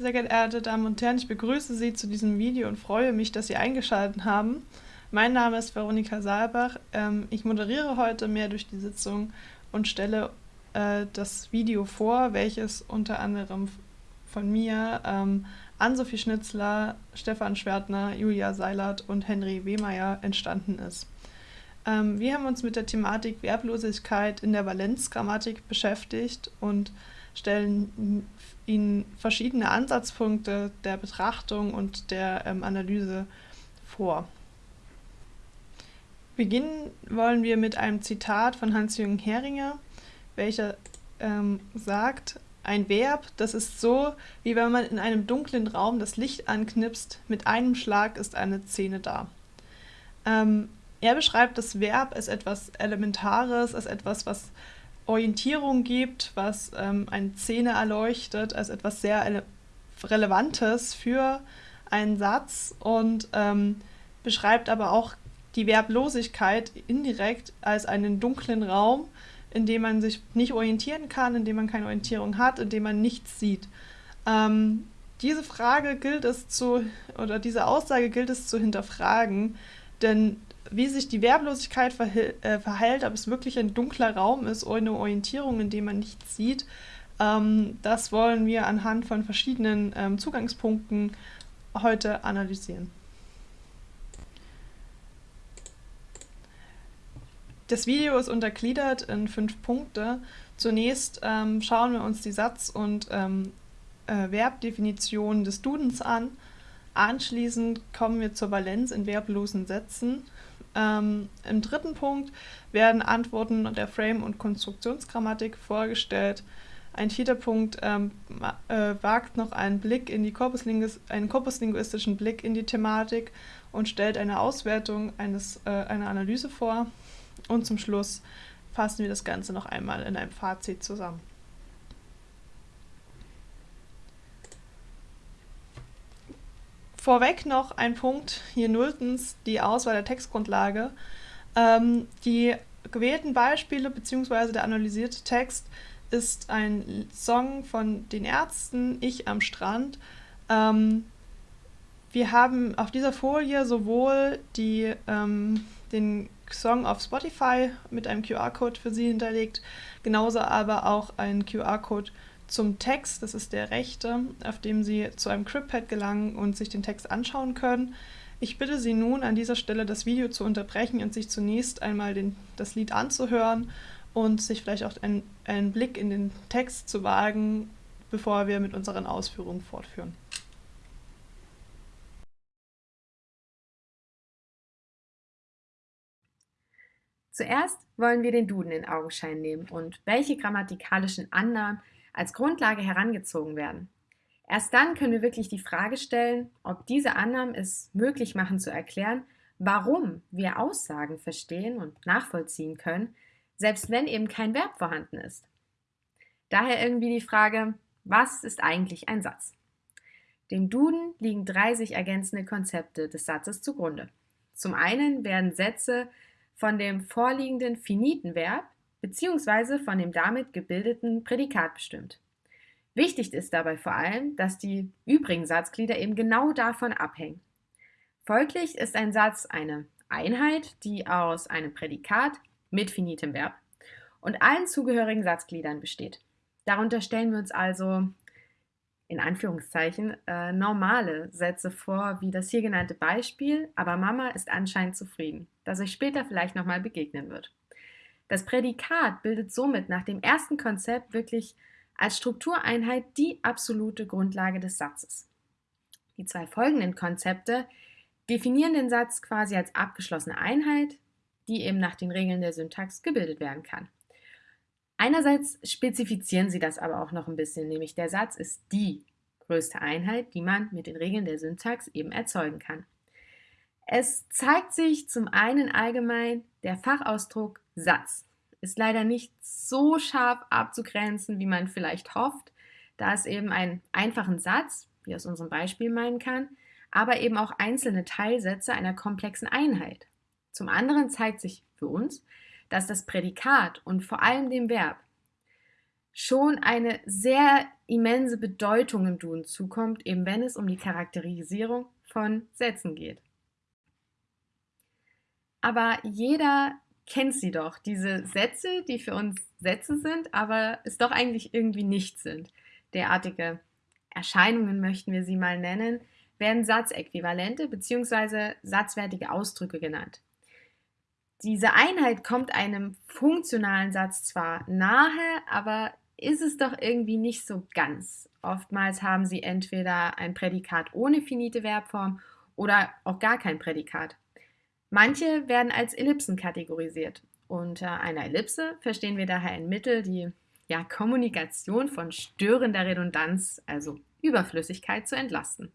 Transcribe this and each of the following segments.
Sehr geehrte Damen und Herren, ich begrüße Sie zu diesem Video und freue mich, dass Sie eingeschaltet haben. Mein Name ist Veronika Saalbach. Ähm, ich moderiere heute mehr durch die Sitzung und stelle äh, das Video vor, welches unter anderem von mir, ähm, Ann-Sophie Schnitzler, Stefan Schwertner, Julia Seilert und Henry Wehmeier entstanden ist. Ähm, wir haben uns mit der Thematik Verblosigkeit in der Valenzgrammatik beschäftigt und stellen Ihnen verschiedene Ansatzpunkte der Betrachtung und der ähm, Analyse vor. Beginnen wollen wir mit einem Zitat von Hans-Jürgen Heringer, welcher ähm, sagt, ein Verb, das ist so, wie wenn man in einem dunklen Raum das Licht anknipst, mit einem Schlag ist eine Szene da. Ähm, er beschreibt das Verb als etwas Elementares, als etwas, was Orientierung gibt, was ähm, eine Szene erleuchtet, als etwas sehr Relevantes für einen Satz und ähm, beschreibt aber auch die Verblosigkeit indirekt als einen dunklen Raum, in dem man sich nicht orientieren kann, in dem man keine Orientierung hat, in dem man nichts sieht. Ähm, diese Frage gilt es zu, oder diese Aussage gilt es zu hinterfragen, denn wie sich die Werblosigkeit äh, verhält, ob es wirklich ein dunkler Raum ist ohne Orientierung, in dem man nichts sieht, ähm, das wollen wir anhand von verschiedenen ähm, Zugangspunkten heute analysieren. Das Video ist untergliedert in fünf Punkte. Zunächst ähm, schauen wir uns die Satz- und ähm, äh, Verbdefinition des Dudens an. Anschließend kommen wir zur Valenz in verblosen Sätzen. Ähm, Im dritten Punkt werden Antworten der Frame- und Konstruktionsgrammatik vorgestellt. Ein vierter Punkt ähm, äh, wagt noch einen Blick in die Korpuslinguis einen korpuslinguistischen Blick in die Thematik und stellt eine Auswertung eines, äh, einer Analyse vor. Und zum Schluss fassen wir das Ganze noch einmal in einem Fazit zusammen. Vorweg noch ein Punkt hier nulltens, die Auswahl der Textgrundlage. Ähm, die gewählten Beispiele bzw. der analysierte Text ist ein Song von den Ärzten, Ich am Strand. Ähm, wir haben auf dieser Folie sowohl die, ähm, den Song auf Spotify mit einem QR-Code für Sie hinterlegt, genauso aber auch einen QR-Code zum Text, das ist der rechte, auf dem Sie zu einem CryptPad gelangen und sich den Text anschauen können. Ich bitte Sie nun an dieser Stelle das Video zu unterbrechen und sich zunächst einmal den, das Lied anzuhören und sich vielleicht auch einen, einen Blick in den Text zu wagen, bevor wir mit unseren Ausführungen fortführen. Zuerst wollen wir den Duden in Augenschein nehmen und welche grammatikalischen Annahmen als Grundlage herangezogen werden. Erst dann können wir wirklich die Frage stellen, ob diese Annahmen es möglich machen zu erklären, warum wir Aussagen verstehen und nachvollziehen können, selbst wenn eben kein Verb vorhanden ist. Daher irgendwie die Frage, was ist eigentlich ein Satz? Dem Duden liegen drei sich ergänzende Konzepte des Satzes zugrunde. Zum einen werden Sätze von dem vorliegenden finiten Verb bzw. von dem damit gebildeten Prädikat bestimmt. Wichtig ist dabei vor allem, dass die übrigen Satzglieder eben genau davon abhängen. Folglich ist ein Satz eine Einheit, die aus einem Prädikat mit finitem Verb und allen zugehörigen Satzgliedern besteht. Darunter stellen wir uns also in Anführungszeichen äh, normale Sätze vor, wie das hier genannte Beispiel, aber Mama ist anscheinend zufrieden, das euch später vielleicht nochmal begegnen wird. Das Prädikat bildet somit nach dem ersten Konzept wirklich als Struktureinheit die absolute Grundlage des Satzes. Die zwei folgenden Konzepte definieren den Satz quasi als abgeschlossene Einheit, die eben nach den Regeln der Syntax gebildet werden kann. Einerseits spezifizieren sie das aber auch noch ein bisschen, nämlich der Satz ist die größte Einheit, die man mit den Regeln der Syntax eben erzeugen kann. Es zeigt sich zum einen allgemein der Fachausdruck Satz. Ist leider nicht so scharf abzugrenzen, wie man vielleicht hofft, da es eben einen einfachen Satz, wie aus unserem Beispiel meinen kann, aber eben auch einzelne Teilsätze einer komplexen Einheit. Zum anderen zeigt sich für uns, dass das Prädikat und vor allem dem Verb schon eine sehr immense Bedeutung im Duden zukommt, eben wenn es um die Charakterisierung von Sätzen geht. Aber jeder kennt sie doch, diese Sätze, die für uns Sätze sind, aber es doch eigentlich irgendwie nicht sind. Derartige Erscheinungen möchten wir sie mal nennen, werden Satzäquivalente bzw. satzwertige Ausdrücke genannt. Diese Einheit kommt einem funktionalen Satz zwar nahe, aber ist es doch irgendwie nicht so ganz. Oftmals haben sie entweder ein Prädikat ohne finite Verbform oder auch gar kein Prädikat. Manche werden als Ellipsen kategorisiert. Unter einer Ellipse verstehen wir daher ein Mittel, die ja, Kommunikation von störender Redundanz, also Überflüssigkeit, zu entlasten.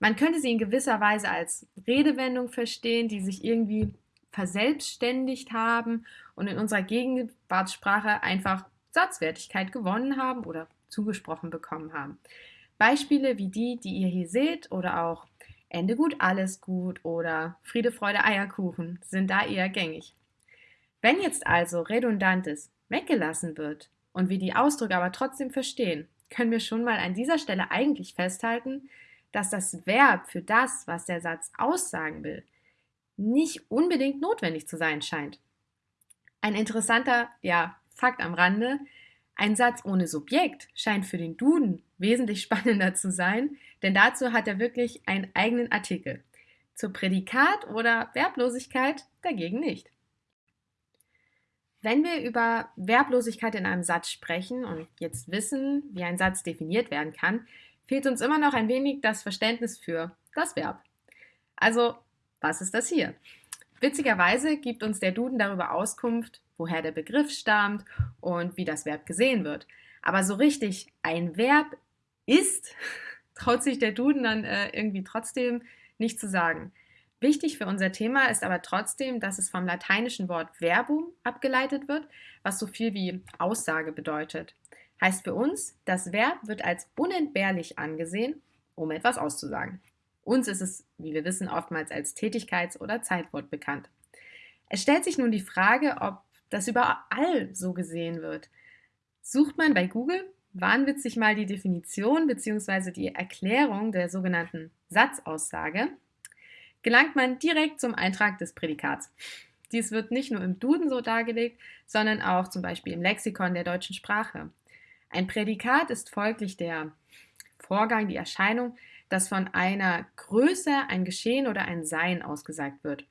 Man könnte sie in gewisser Weise als Redewendung verstehen, die sich irgendwie verselbstständigt haben und in unserer Gegenwartssprache einfach Satzwertigkeit gewonnen haben oder zugesprochen bekommen haben. Beispiele wie die, die ihr hier seht, oder auch Ende gut, alles gut oder Friede, Freude, Eierkuchen sind da eher gängig. Wenn jetzt also Redundantes weggelassen wird und wir die Ausdrücke aber trotzdem verstehen, können wir schon mal an dieser Stelle eigentlich festhalten, dass das Verb für das, was der Satz aussagen will, nicht unbedingt notwendig zu sein scheint. Ein interessanter, ja, Fakt am Rande, ein Satz ohne Subjekt scheint für den Duden wesentlich spannender zu sein, denn dazu hat er wirklich einen eigenen Artikel. Zur Prädikat oder Verblosigkeit dagegen nicht. Wenn wir über Verblosigkeit in einem Satz sprechen und jetzt wissen, wie ein Satz definiert werden kann, fehlt uns immer noch ein wenig das Verständnis für das Verb. Also, was ist das hier? Witzigerweise gibt uns der Duden darüber Auskunft, woher der Begriff stammt und wie das Verb gesehen wird. Aber so richtig ein Verb ist, traut sich der Duden dann äh, irgendwie trotzdem nicht zu sagen. Wichtig für unser Thema ist aber trotzdem, dass es vom lateinischen Wort verbum abgeleitet wird, was so viel wie Aussage bedeutet. Heißt für uns, das Verb wird als unentbehrlich angesehen, um etwas auszusagen. Uns ist es, wie wir wissen, oftmals als Tätigkeits- oder Zeitwort bekannt. Es stellt sich nun die Frage, ob das überall so gesehen wird. Sucht man bei Google wahnwitzig mal die Definition bzw. die Erklärung der sogenannten Satzaussage, gelangt man direkt zum Eintrag des Prädikats. Dies wird nicht nur im Duden so dargelegt, sondern auch zum Beispiel im Lexikon der deutschen Sprache. Ein Prädikat ist folglich der Vorgang, die Erscheinung, dass von einer Größe ein Geschehen oder ein Sein ausgesagt wird.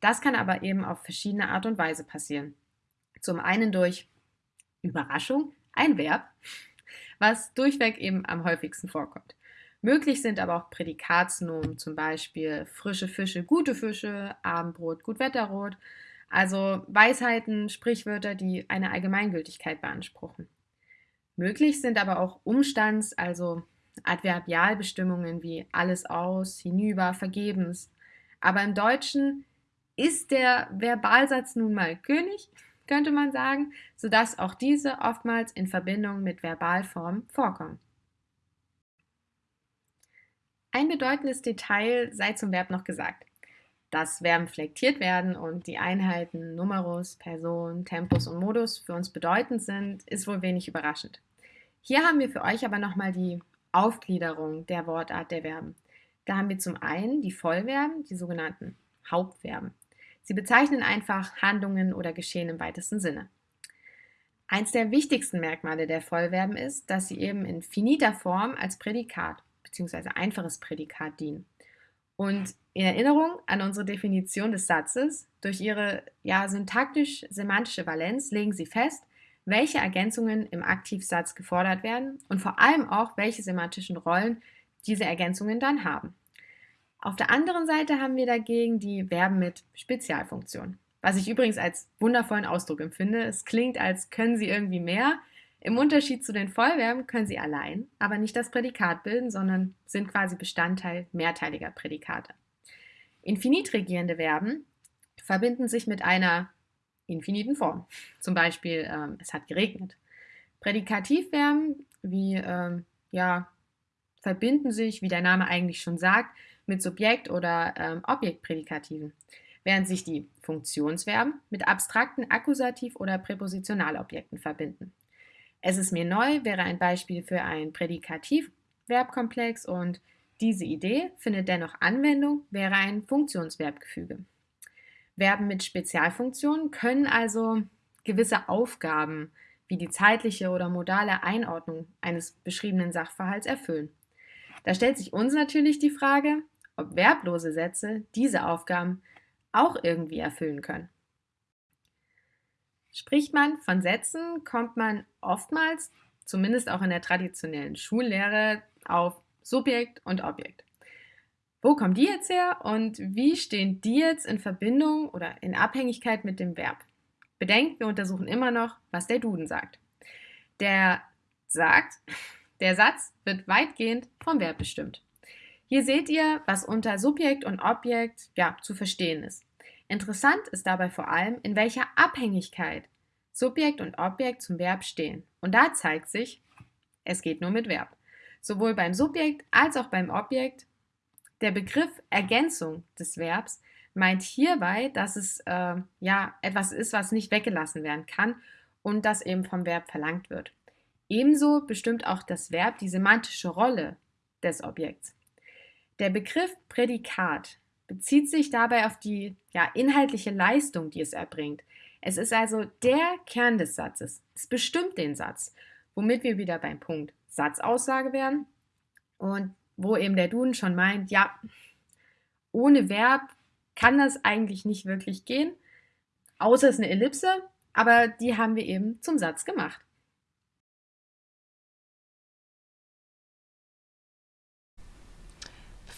Das kann aber eben auf verschiedene Art und Weise passieren. Zum einen durch Überraschung, ein Verb, was durchweg eben am häufigsten vorkommt. Möglich sind aber auch Prädikatsnomen, zum Beispiel frische Fische, gute Fische, Abendbrot, Gutwetterrot, also Weisheiten, Sprichwörter, die eine Allgemeingültigkeit beanspruchen. Möglich sind aber auch Umstands-, also Adverbialbestimmungen wie alles aus, hinüber, vergebens. Aber im Deutschen ist der Verbalsatz nun mal König, könnte man sagen, sodass auch diese oftmals in Verbindung mit Verbalformen vorkommen. Ein bedeutendes Detail sei zum Verb noch gesagt. Dass Verben flektiert werden und die Einheiten Numerus, Person, Tempus und Modus für uns bedeutend sind, ist wohl wenig überraschend. Hier haben wir für euch aber nochmal die Aufgliederung der Wortart der Verben. Da haben wir zum einen die Vollverben, die sogenannten Hauptverben. Sie bezeichnen einfach Handlungen oder Geschehen im weitesten Sinne. Eins der wichtigsten Merkmale der Vollverben ist, dass sie eben in finiter Form als Prädikat bzw. einfaches Prädikat dienen. Und in Erinnerung an unsere Definition des Satzes, durch ihre ja, syntaktisch-semantische Valenz legen sie fest, welche Ergänzungen im Aktivsatz gefordert werden und vor allem auch, welche semantischen Rollen diese Ergänzungen dann haben. Auf der anderen Seite haben wir dagegen die Verben mit Spezialfunktion, was ich übrigens als wundervollen Ausdruck empfinde. Es klingt, als können sie irgendwie mehr. Im Unterschied zu den Vollverben können sie allein, aber nicht das Prädikat bilden, sondern sind quasi Bestandteil mehrteiliger Prädikate. Infinit regierende Verben verbinden sich mit einer infiniten Form. Zum Beispiel, ähm, es hat geregnet. Prädikativverben wie, ähm, ja, verbinden sich, wie der Name eigentlich schon sagt, mit Subjekt- oder ähm, Objektprädikativen, während sich die Funktionsverben mit abstrakten Akkusativ- oder Präpositionalobjekten verbinden. Es ist mir neu wäre ein Beispiel für ein Prädikativverbkomplex und diese Idee findet dennoch Anwendung, wäre ein Funktionsverbgefüge. Verben mit Spezialfunktionen können also gewisse Aufgaben wie die zeitliche oder modale Einordnung eines beschriebenen Sachverhalts erfüllen. Da stellt sich uns natürlich die Frage, ob verblose Sätze diese Aufgaben auch irgendwie erfüllen können. Spricht man von Sätzen, kommt man oftmals, zumindest auch in der traditionellen Schullehre, auf Subjekt und Objekt. Wo kommen die jetzt her und wie stehen die jetzt in Verbindung oder in Abhängigkeit mit dem Verb? Bedenkt, wir untersuchen immer noch, was der Duden sagt. Der sagt, der Satz wird weitgehend vom Verb bestimmt. Hier seht ihr, was unter Subjekt und Objekt ja, zu verstehen ist. Interessant ist dabei vor allem, in welcher Abhängigkeit Subjekt und Objekt zum Verb stehen. Und da zeigt sich, es geht nur mit Verb. Sowohl beim Subjekt als auch beim Objekt. Der Begriff Ergänzung des Verbs meint hierbei, dass es äh, ja etwas ist, was nicht weggelassen werden kann und das eben vom Verb verlangt wird. Ebenso bestimmt auch das Verb die semantische Rolle des Objekts. Der Begriff Prädikat bezieht sich dabei auf die ja, inhaltliche Leistung, die es erbringt. Es ist also der Kern des Satzes. Es bestimmt den Satz, womit wir wieder beim Punkt Satzaussage werden und wo eben der Duden schon meint, ja, ohne Verb kann das eigentlich nicht wirklich gehen, außer es ist eine Ellipse, aber die haben wir eben zum Satz gemacht.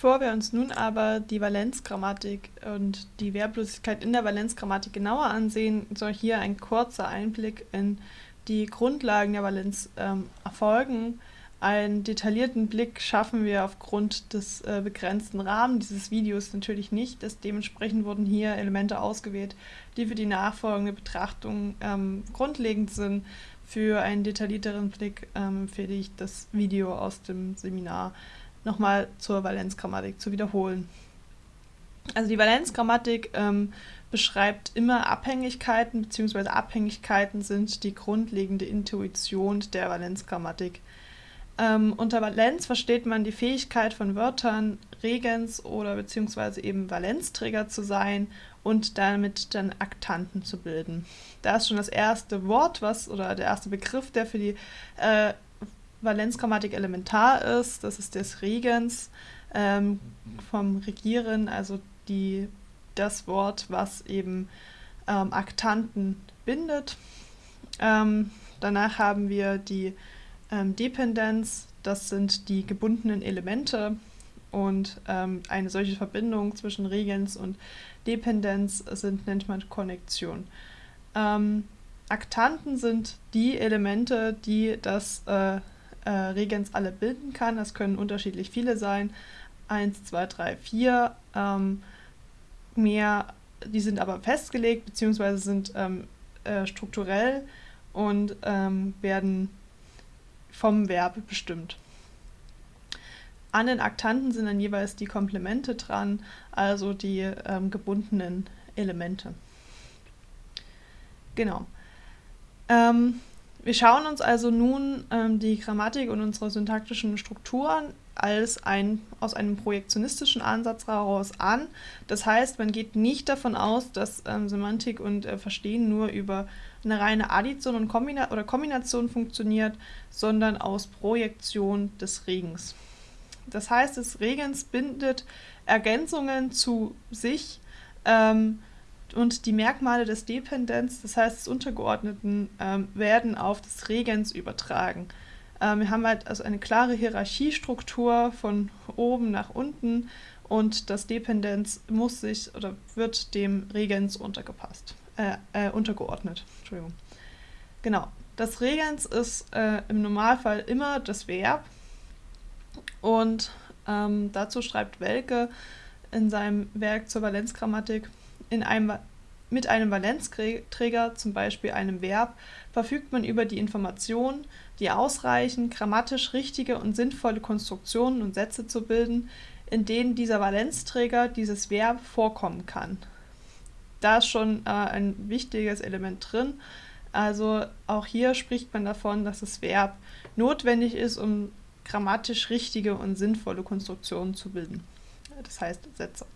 Bevor wir uns nun aber die Valenzgrammatik und die Verblosigkeit in der Valenzgrammatik genauer ansehen, soll hier ein kurzer Einblick in die Grundlagen der Valenz ähm, erfolgen. Einen detaillierten Blick schaffen wir aufgrund des äh, begrenzten Rahmens dieses Videos natürlich nicht. Das dementsprechend wurden hier Elemente ausgewählt, die für die nachfolgende Betrachtung ähm, grundlegend sind. Für einen detaillierteren Blick ähm, empfehle ich das Video aus dem Seminar nochmal zur Valenzgrammatik zu wiederholen. Also die Valenzgrammatik ähm, beschreibt immer Abhängigkeiten, beziehungsweise Abhängigkeiten sind die grundlegende Intuition der Valenzgrammatik. Ähm, unter Valenz versteht man die Fähigkeit von Wörtern, Regens oder beziehungsweise eben Valenzträger zu sein und damit dann Aktanten zu bilden. Da ist schon das erste Wort, was oder der erste Begriff, der für die äh, Valenzgrammatik elementar ist. Das ist des Regens ähm, vom Regieren, also die, das Wort, was eben ähm, Aktanten bindet. Ähm, danach haben wir die ähm, Dependenz, das sind die gebundenen Elemente und ähm, eine solche Verbindung zwischen Regens und Dependenz sind, nennt man Konnektion. Ähm, Aktanten sind die Elemente, die das äh, äh, Regens alle bilden kann. Das können unterschiedlich viele sein. Eins, zwei, drei, vier. Ähm, mehr, die sind aber festgelegt, beziehungsweise sind ähm, äh, strukturell und ähm, werden vom Verb bestimmt. An den Aktanten sind dann jeweils die Komplemente dran, also die ähm, gebundenen Elemente. Genau. Ähm, wir schauen uns also nun ähm, die Grammatik und unsere syntaktischen Strukturen als ein, aus einem projektionistischen Ansatz heraus an. Das heißt, man geht nicht davon aus, dass ähm, Semantik und äh, Verstehen nur über eine reine Addition und Kombina oder Kombination funktioniert, sondern aus Projektion des Regens. Das heißt, das Regens bindet Ergänzungen zu sich. Ähm, und die Merkmale des Dependents, das heißt des Untergeordneten, ähm, werden auf das Regens übertragen. Ähm, wir haben halt also eine klare Hierarchiestruktur von oben nach unten und das Dependenz muss sich oder wird dem Regens untergepasst, äh, äh, untergeordnet. Entschuldigung. Genau. Das Regens ist äh, im Normalfall immer das Verb und ähm, dazu schreibt Welke in seinem Werk zur Valenzgrammatik, in einem, mit einem Valenzträger, zum Beispiel einem Verb, verfügt man über die Informationen, die ausreichen, grammatisch richtige und sinnvolle Konstruktionen und Sätze zu bilden, in denen dieser Valenzträger, dieses Verb vorkommen kann. Da ist schon äh, ein wichtiges Element drin. Also auch hier spricht man davon, dass das Verb notwendig ist, um grammatisch richtige und sinnvolle Konstruktionen zu bilden. Das heißt Sätze.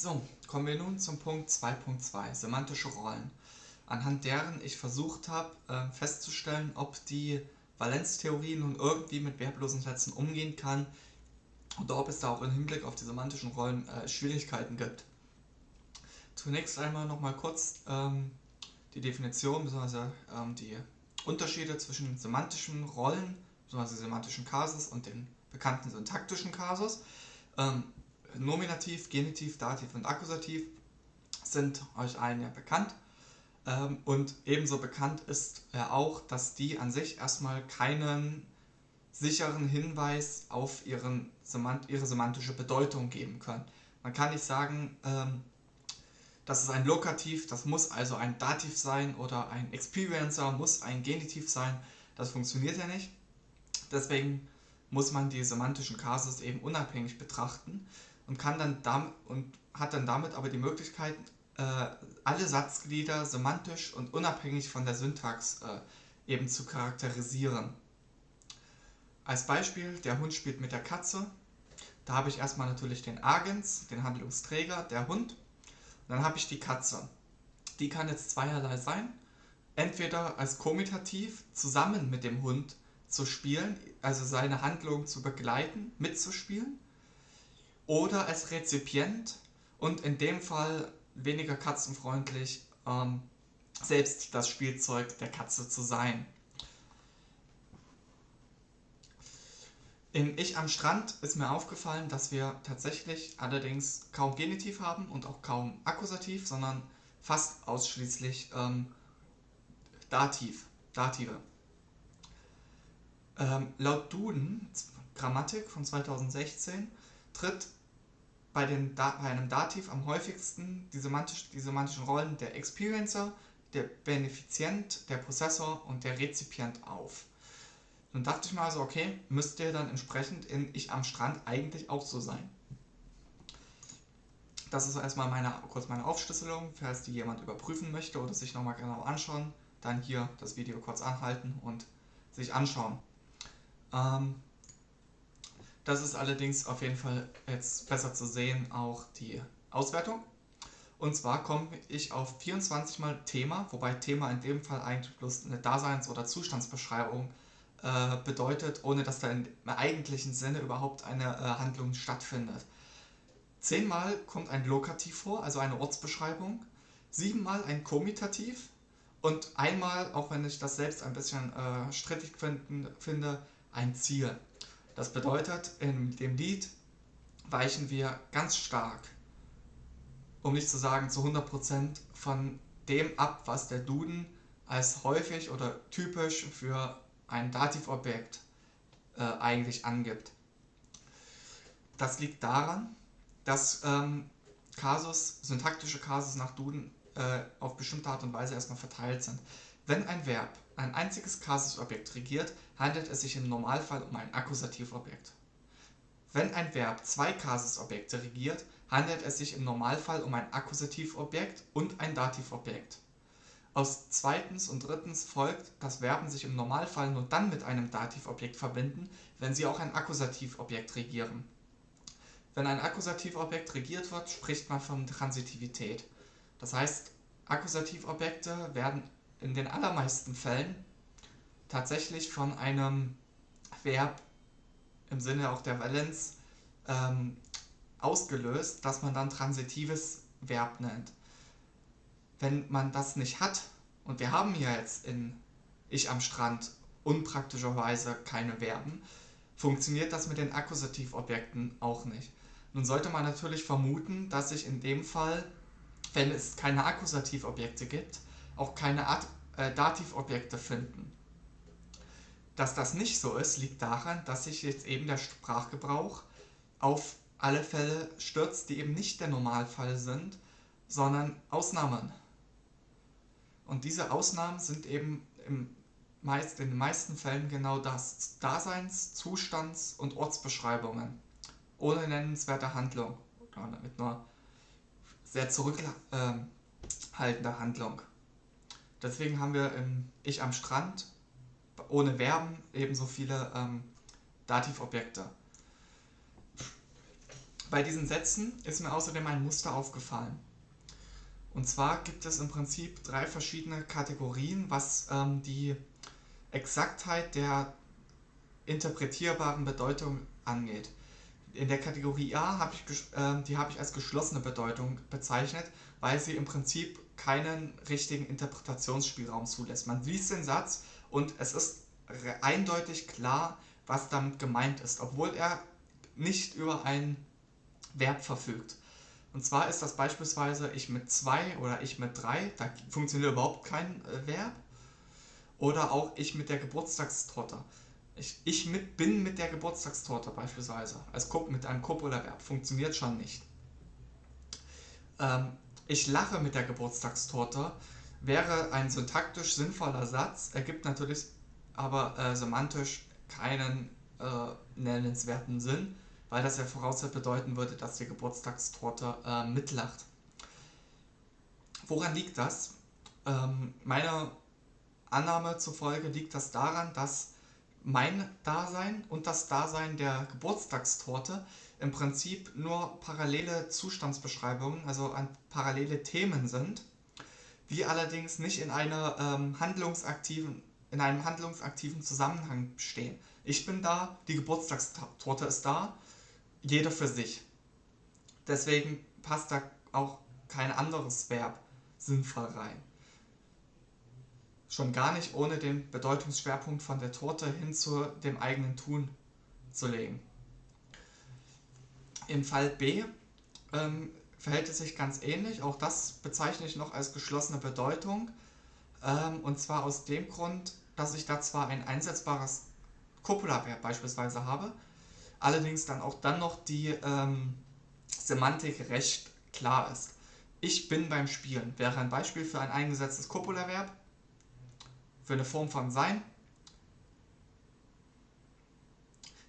So, kommen wir nun zum Punkt 2.2, semantische Rollen, anhand deren ich versucht habe äh, festzustellen, ob die Valenztheorie nun irgendwie mit verblosen Sätzen umgehen kann oder ob es da auch im Hinblick auf die semantischen Rollen äh, Schwierigkeiten gibt. Zunächst einmal nochmal kurz ähm, die Definition bzw. Ähm, die Unterschiede zwischen semantischen Rollen bzw. semantischen Kasus und den bekannten syntaktischen Kasus. Ähm, Nominativ, Genitiv, Dativ und Akkusativ sind euch allen ja bekannt. Ähm, und ebenso bekannt ist ja auch, dass die an sich erstmal keinen sicheren Hinweis auf ihren, ihre semantische Bedeutung geben können. Man kann nicht sagen, ähm, das ist ein Lokativ, das muss also ein Dativ sein oder ein Experiencer muss ein Genitiv sein. Das funktioniert ja nicht. Deswegen muss man die semantischen Kasus eben unabhängig betrachten und kann dann damit und hat dann damit aber die Möglichkeit, äh, alle Satzglieder semantisch und unabhängig von der Syntax äh, eben zu charakterisieren. Als Beispiel, der Hund spielt mit der Katze. Da habe ich erstmal natürlich den Agens, den Handlungsträger, der Hund dann habe ich die Katze. Die kann jetzt zweierlei sein. Entweder als Komitativ zusammen mit dem Hund zu spielen, also seine Handlung zu begleiten, mitzuspielen. Oder als Rezipient und in dem Fall weniger katzenfreundlich ähm, selbst das Spielzeug der Katze zu sein. In Ich am Strand ist mir aufgefallen, dass wir tatsächlich allerdings kaum Genitiv haben und auch kaum Akkusativ, sondern fast ausschließlich ähm, Dativ, Dative. Ähm, laut Duden, Grammatik von 2016, tritt bei, den bei einem Dativ am häufigsten die, semantisch, die semantischen Rollen der Experiencer, der Benefizient, der Prozessor und der Rezipient auf. Dann dachte ich mal so, okay, müsste dann entsprechend in Ich am Strand eigentlich auch so sein. Das ist erstmal meine, kurz meine Aufschlüsselung, falls die jemand überprüfen möchte oder sich nochmal genau anschauen, dann hier das Video kurz anhalten und sich anschauen. Ähm, das ist allerdings auf jeden Fall jetzt besser zu sehen, auch die Auswertung. Und zwar komme ich auf 24 mal Thema, wobei Thema in dem Fall eigentlich bloß eine Daseins- oder Zustandsbeschreibung äh, bedeutet, ohne dass da im eigentlichen Sinne überhaupt eine äh, Handlung stattfindet. Zehnmal kommt ein Lokativ vor, also eine Ortsbeschreibung, siebenmal ein Komitativ und einmal, auch wenn ich das selbst ein bisschen äh, strittig finden, finde, ein Ziel. Das bedeutet, in dem Lied weichen wir ganz stark, um nicht zu sagen zu 100% von dem ab, was der Duden als häufig oder typisch für ein Dativobjekt äh, eigentlich angibt. Das liegt daran, dass ähm, Kasus, syntaktische Kasus nach Duden äh, auf bestimmte Art und Weise erstmal verteilt sind. Wenn ein Verb ein einziges Kasusobjekt regiert, handelt es sich im Normalfall um ein Akkusativobjekt. Wenn ein Verb zwei Kasusobjekte regiert, handelt es sich im Normalfall um ein Akkusativobjekt und ein Dativobjekt. Aus zweitens und drittens folgt, dass Verben sich im Normalfall nur dann mit einem Dativobjekt verbinden, wenn sie auch ein Akkusativobjekt regieren. Wenn ein Akkusativobjekt regiert wird, spricht man von Transitivität. Das heißt, Akkusativobjekte werden in den allermeisten Fällen tatsächlich von einem Verb im Sinne auch der Valenz ähm, ausgelöst, das man dann transitives Verb nennt wenn man das nicht hat, und wir haben ja jetzt in Ich am Strand unpraktischerweise keine Verben, funktioniert das mit den Akkusativobjekten auch nicht. Nun sollte man natürlich vermuten, dass sich in dem Fall, wenn es keine Akkusativobjekte gibt, auch keine Ad äh, Dativobjekte finden. Dass das nicht so ist, liegt daran, dass sich jetzt eben der Sprachgebrauch auf alle Fälle stürzt, die eben nicht der Normalfall sind, sondern Ausnahmen. Und diese Ausnahmen sind eben im meist, in den meisten Fällen genau das: Daseins-, Zustands- und Ortsbeschreibungen ohne nennenswerte Handlung oder mit nur sehr zurückhaltende Handlung. Deswegen haben wir im Ich am Strand ohne Verben ebenso viele ähm, Dativobjekte. Bei diesen Sätzen ist mir außerdem ein Muster aufgefallen. Und zwar gibt es im Prinzip drei verschiedene Kategorien, was ähm, die Exaktheit der interpretierbaren Bedeutung angeht. In der Kategorie A habe ich, äh, die habe ich als geschlossene Bedeutung bezeichnet, weil sie im Prinzip keinen richtigen Interpretationsspielraum zulässt. Man liest den Satz und es ist eindeutig klar, was damit gemeint ist, obwohl er nicht über ein Verb verfügt. Und zwar ist das beispielsweise ich mit zwei oder ich mit drei, da funktioniert überhaupt kein äh, Verb. Oder auch ich mit der Geburtstagstorte. Ich, ich mit, bin mit der Geburtstagstorte beispielsweise. Als mit einem Copula-Verb. Funktioniert schon nicht. Ähm, ich lache mit der Geburtstagstorte wäre ein syntaktisch sinnvoller Satz, ergibt natürlich aber äh, semantisch keinen äh, nennenswerten Sinn, weil das ja voraussetzt bedeuten würde, dass die Geburtstagstorte äh, mitlacht. Woran liegt das? Ähm, meiner Annahme zufolge liegt das daran, dass mein Dasein und das Dasein der Geburtstagstorte im Prinzip nur parallele Zustandsbeschreibungen, also parallele Themen sind, die allerdings nicht in, einer, ähm, handlungsaktiven, in einem handlungsaktiven Zusammenhang stehen. Ich bin da, die Geburtstagstorte ist da, jeder für sich. Deswegen passt da auch kein anderes Verb sinnvoll rein. Schon gar nicht ohne den Bedeutungsschwerpunkt von der Torte hin zu dem eigenen Tun zu legen. Im Fall B ähm, verhält es sich ganz ähnlich. Auch das bezeichne ich noch als geschlossene Bedeutung. Ähm, und zwar aus dem Grund, dass ich da zwar ein einsetzbares Copula-Verb beispielsweise habe, allerdings dann auch dann noch die ähm, Semantik recht klar ist. Ich bin beim Spielen wäre ein Beispiel für ein eingesetztes Copula-Verb für eine Form von Sein,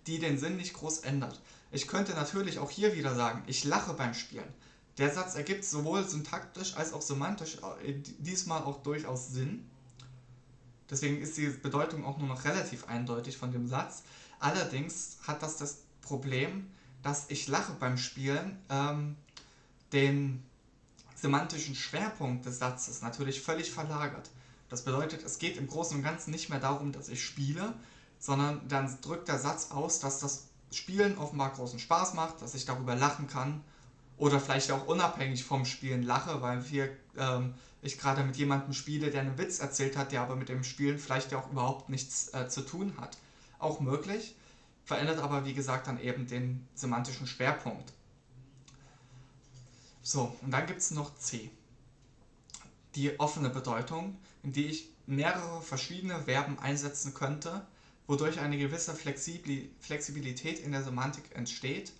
die den Sinn nicht groß ändert. Ich könnte natürlich auch hier wieder sagen, ich lache beim Spielen. Der Satz ergibt sowohl syntaktisch als auch semantisch äh, diesmal auch durchaus Sinn. Deswegen ist die Bedeutung auch nur noch relativ eindeutig von dem Satz. Allerdings hat das das Problem, dass ich lache beim Spielen ähm, den semantischen Schwerpunkt des Satzes natürlich völlig verlagert. Das bedeutet, es geht im Großen und Ganzen nicht mehr darum, dass ich spiele, sondern dann drückt der Satz aus, dass das Spielen offenbar großen Spaß macht, dass ich darüber lachen kann oder vielleicht auch unabhängig vom Spielen lache, weil wir, ähm, ich gerade mit jemandem spiele, der einen Witz erzählt hat, der aber mit dem Spielen vielleicht ja auch überhaupt nichts äh, zu tun hat. Auch möglich, verändert aber wie gesagt dann eben den semantischen Schwerpunkt. So, und dann gibt es noch C. Die offene Bedeutung in die ich mehrere verschiedene Verben einsetzen könnte, wodurch eine gewisse Flexibilität in der Semantik entsteht,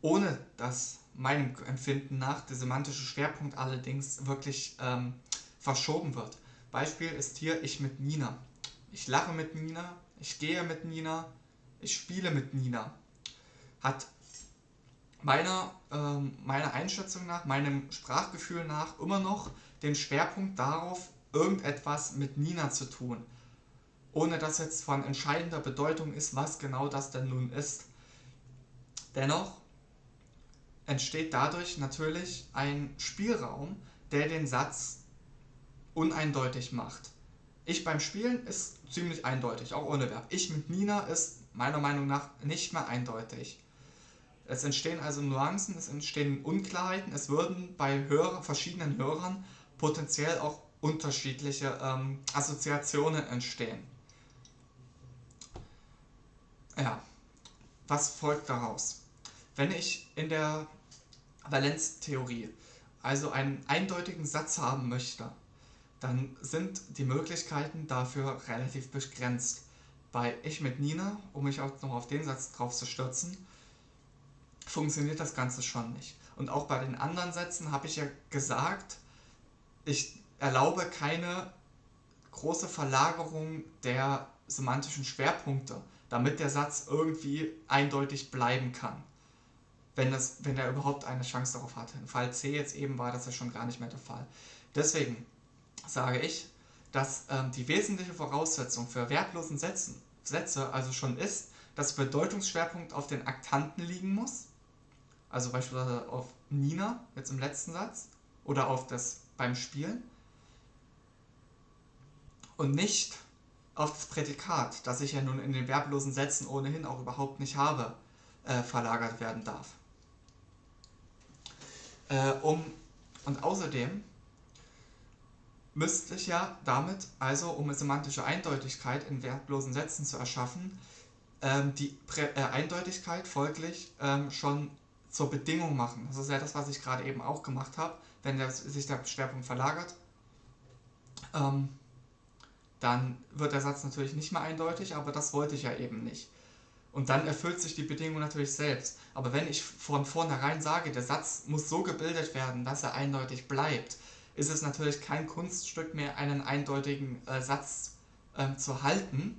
ohne dass meinem Empfinden nach der semantische Schwerpunkt allerdings wirklich ähm, verschoben wird. Beispiel ist hier ich mit Nina. Ich lache mit Nina, ich gehe mit Nina, ich spiele mit Nina. Hat meiner, ähm, meiner Einschätzung nach, meinem Sprachgefühl nach immer noch den Schwerpunkt darauf, irgendetwas mit Nina zu tun. Ohne dass jetzt von entscheidender Bedeutung ist, was genau das denn nun ist. Dennoch entsteht dadurch natürlich ein Spielraum, der den Satz uneindeutig macht. Ich beim Spielen ist ziemlich eindeutig, auch ohne Verb. Ich mit Nina ist meiner Meinung nach nicht mehr eindeutig. Es entstehen also Nuancen, es entstehen Unklarheiten, es würden bei Hörer, verschiedenen Hörern potenziell auch unterschiedliche ähm, Assoziationen entstehen. Ja, was folgt daraus? Wenn ich in der Valenztheorie also einen eindeutigen Satz haben möchte, dann sind die Möglichkeiten dafür relativ begrenzt. Bei Ich mit Nina, um mich auch noch auf den Satz drauf zu stürzen, funktioniert das Ganze schon nicht. Und auch bei den anderen Sätzen habe ich ja gesagt, ich erlaube keine große Verlagerung der semantischen Schwerpunkte, damit der Satz irgendwie eindeutig bleiben kann. wenn, das, wenn er überhaupt eine Chance darauf hatte. Im Fall C jetzt eben war das ja schon gar nicht mehr der Fall. Deswegen sage ich, dass ähm, die wesentliche Voraussetzung für verblosen Sätzen, Sätze also schon ist, dass Bedeutungsschwerpunkt auf den Aktanten liegen muss, also beispielsweise auf Nina, jetzt im letzten Satz, oder auf das beim Spielen, und nicht auf das Prädikat, das ich ja nun in den verblosen Sätzen ohnehin auch überhaupt nicht habe, äh, verlagert werden darf. Äh, um, und außerdem müsste ich ja damit, also um eine semantische Eindeutigkeit in verblosen Sätzen zu erschaffen, ähm, die Prä äh, Eindeutigkeit folglich ähm, schon zur Bedingung machen. Das ist ja das, was ich gerade eben auch gemacht habe. Wenn der, sich der Schwerpunkt verlagert, ähm, dann wird der Satz natürlich nicht mehr eindeutig, aber das wollte ich ja eben nicht. Und dann erfüllt sich die Bedingung natürlich selbst. Aber wenn ich von vornherein sage, der Satz muss so gebildet werden, dass er eindeutig bleibt, ist es natürlich kein Kunststück mehr, einen eindeutigen äh, Satz äh, zu halten.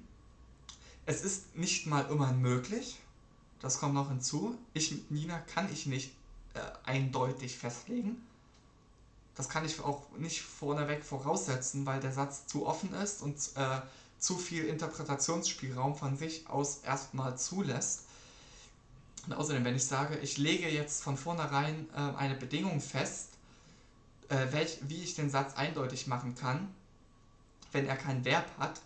Es ist nicht mal immer möglich, das kommt noch hinzu. Ich mit Nina kann ich nicht äh, eindeutig festlegen. Das kann ich auch nicht vorneweg voraussetzen, weil der Satz zu offen ist und äh, zu viel Interpretationsspielraum von sich aus erstmal zulässt. Und außerdem, wenn ich sage, ich lege jetzt von vornherein äh, eine Bedingung fest, äh, welch, wie ich den Satz eindeutig machen kann, wenn er kein Verb hat,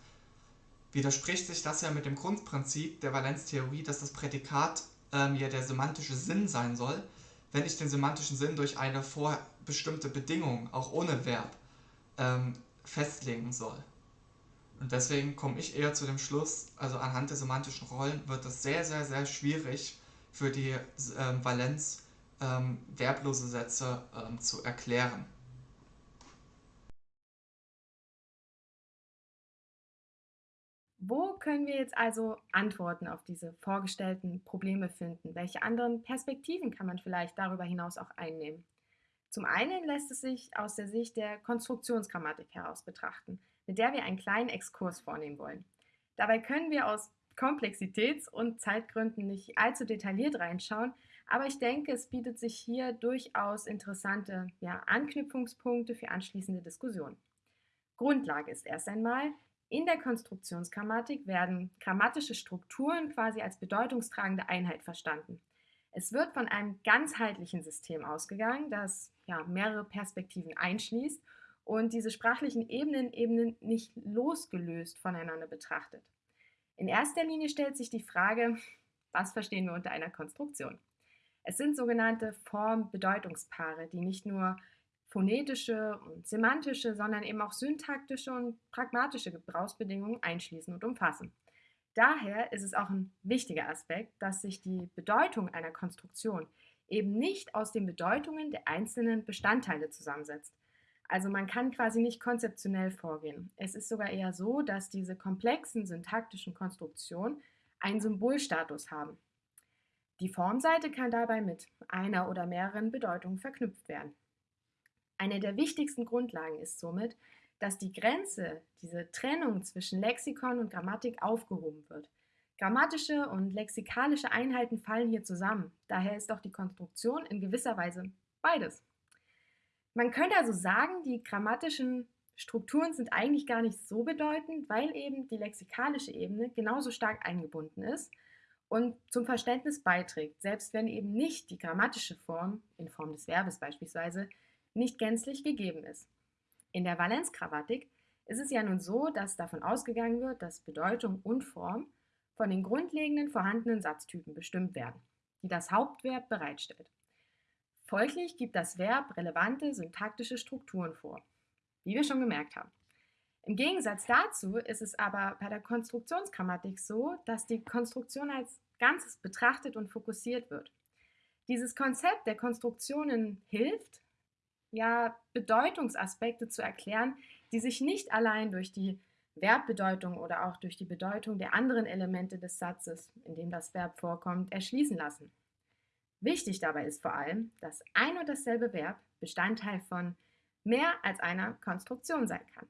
widerspricht sich das ja mit dem Grundprinzip der Valenztheorie, dass das Prädikat ähm, ja der semantische Sinn sein soll, wenn ich den semantischen Sinn durch eine vorbestimmte Bedingung, auch ohne Verb, ähm, festlegen soll. Und deswegen komme ich eher zu dem Schluss, also anhand der semantischen Rollen wird es sehr, sehr, sehr schwierig für die ähm, Valenz ähm, verblose Sätze ähm, zu erklären. Wo können wir jetzt also Antworten auf diese vorgestellten Probleme finden? Welche anderen Perspektiven kann man vielleicht darüber hinaus auch einnehmen? Zum einen lässt es sich aus der Sicht der Konstruktionsgrammatik heraus betrachten, mit der wir einen kleinen Exkurs vornehmen wollen. Dabei können wir aus Komplexitäts- und Zeitgründen nicht allzu detailliert reinschauen, aber ich denke, es bietet sich hier durchaus interessante ja, Anknüpfungspunkte für anschließende Diskussionen. Grundlage ist erst einmal, in der Konstruktionsgrammatik werden grammatische Strukturen quasi als bedeutungstragende Einheit verstanden. Es wird von einem ganzheitlichen System ausgegangen, das ja, mehrere Perspektiven einschließt und diese sprachlichen Ebenen eben nicht losgelöst voneinander betrachtet. In erster Linie stellt sich die Frage, was verstehen wir unter einer Konstruktion? Es sind sogenannte Form-Bedeutungspaare, die nicht nur phonetische und semantische, sondern eben auch syntaktische und pragmatische Gebrauchsbedingungen einschließen und umfassen. Daher ist es auch ein wichtiger Aspekt, dass sich die Bedeutung einer Konstruktion eben nicht aus den Bedeutungen der einzelnen Bestandteile zusammensetzt. Also man kann quasi nicht konzeptionell vorgehen. Es ist sogar eher so, dass diese komplexen syntaktischen Konstruktionen einen Symbolstatus haben. Die Formseite kann dabei mit einer oder mehreren Bedeutungen verknüpft werden. Eine der wichtigsten Grundlagen ist somit, dass die Grenze, diese Trennung zwischen Lexikon und Grammatik aufgehoben wird. Grammatische und lexikalische Einheiten fallen hier zusammen. Daher ist auch die Konstruktion in gewisser Weise beides. Man könnte also sagen, die grammatischen Strukturen sind eigentlich gar nicht so bedeutend, weil eben die lexikalische Ebene genauso stark eingebunden ist und zum Verständnis beiträgt, selbst wenn eben nicht die grammatische Form, in Form des Verbes beispielsweise, nicht gänzlich gegeben ist. In der Valenzgrammatik ist es ja nun so, dass davon ausgegangen wird, dass Bedeutung und Form von den grundlegenden vorhandenen Satztypen bestimmt werden, die das Hauptverb bereitstellt. Folglich gibt das Verb relevante syntaktische Strukturen vor, wie wir schon gemerkt haben. Im Gegensatz dazu ist es aber bei der Konstruktionsgrammatik so, dass die Konstruktion als Ganzes betrachtet und fokussiert wird. Dieses Konzept der Konstruktionen hilft, ja, Bedeutungsaspekte zu erklären, die sich nicht allein durch die Verbbedeutung oder auch durch die Bedeutung der anderen Elemente des Satzes, in dem das Verb vorkommt, erschließen lassen. Wichtig dabei ist vor allem, dass ein und dasselbe Verb Bestandteil von mehr als einer Konstruktion sein kann.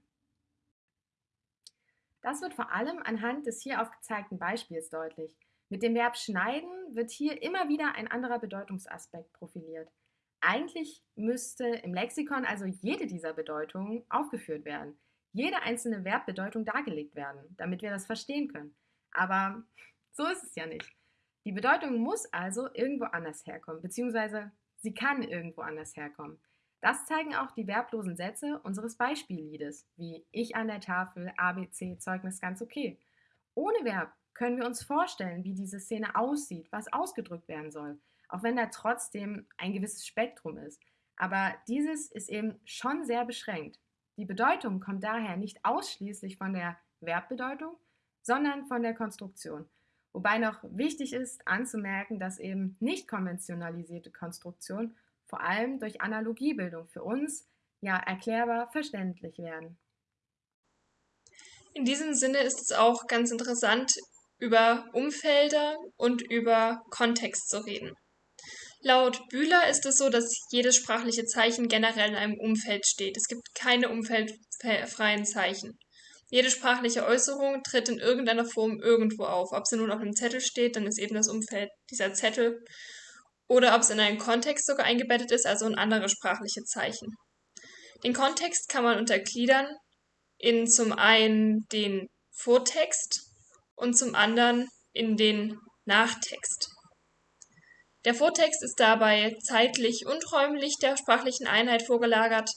Das wird vor allem anhand des hier aufgezeigten Beispiels deutlich. Mit dem Verb schneiden wird hier immer wieder ein anderer Bedeutungsaspekt profiliert. Eigentlich müsste im Lexikon also jede dieser Bedeutungen aufgeführt werden, jede einzelne Verbbedeutung dargelegt werden, damit wir das verstehen können. Aber so ist es ja nicht. Die Bedeutung muss also irgendwo anders herkommen, beziehungsweise sie kann irgendwo anders herkommen. Das zeigen auch die verblosen Sätze unseres Beispielliedes, wie ich an der Tafel, ABC, Zeugnis ganz okay. Ohne Verb können wir uns vorstellen, wie diese Szene aussieht, was ausgedrückt werden soll, auch wenn da trotzdem ein gewisses Spektrum ist. Aber dieses ist eben schon sehr beschränkt. Die Bedeutung kommt daher nicht ausschließlich von der Verbbedeutung, sondern von der Konstruktion. Wobei noch wichtig ist anzumerken, dass eben nicht konventionalisierte Konstruktionen vor allem durch Analogiebildung für uns ja erklärbar verständlich werden. In diesem Sinne ist es auch ganz interessant, über Umfelder und über Kontext zu reden. Laut Bühler ist es so, dass jedes sprachliche Zeichen generell in einem Umfeld steht. Es gibt keine umfeldfreien Zeichen. Jede sprachliche Äußerung tritt in irgendeiner Form irgendwo auf. Ob sie nun auf einem Zettel steht, dann ist eben das Umfeld dieser Zettel. Oder ob es in einen Kontext sogar eingebettet ist, also in andere sprachliche Zeichen. Den Kontext kann man untergliedern in zum einen den Vortext, und zum anderen in den Nachtext. Der Vortext ist dabei zeitlich und räumlich der sprachlichen Einheit vorgelagert.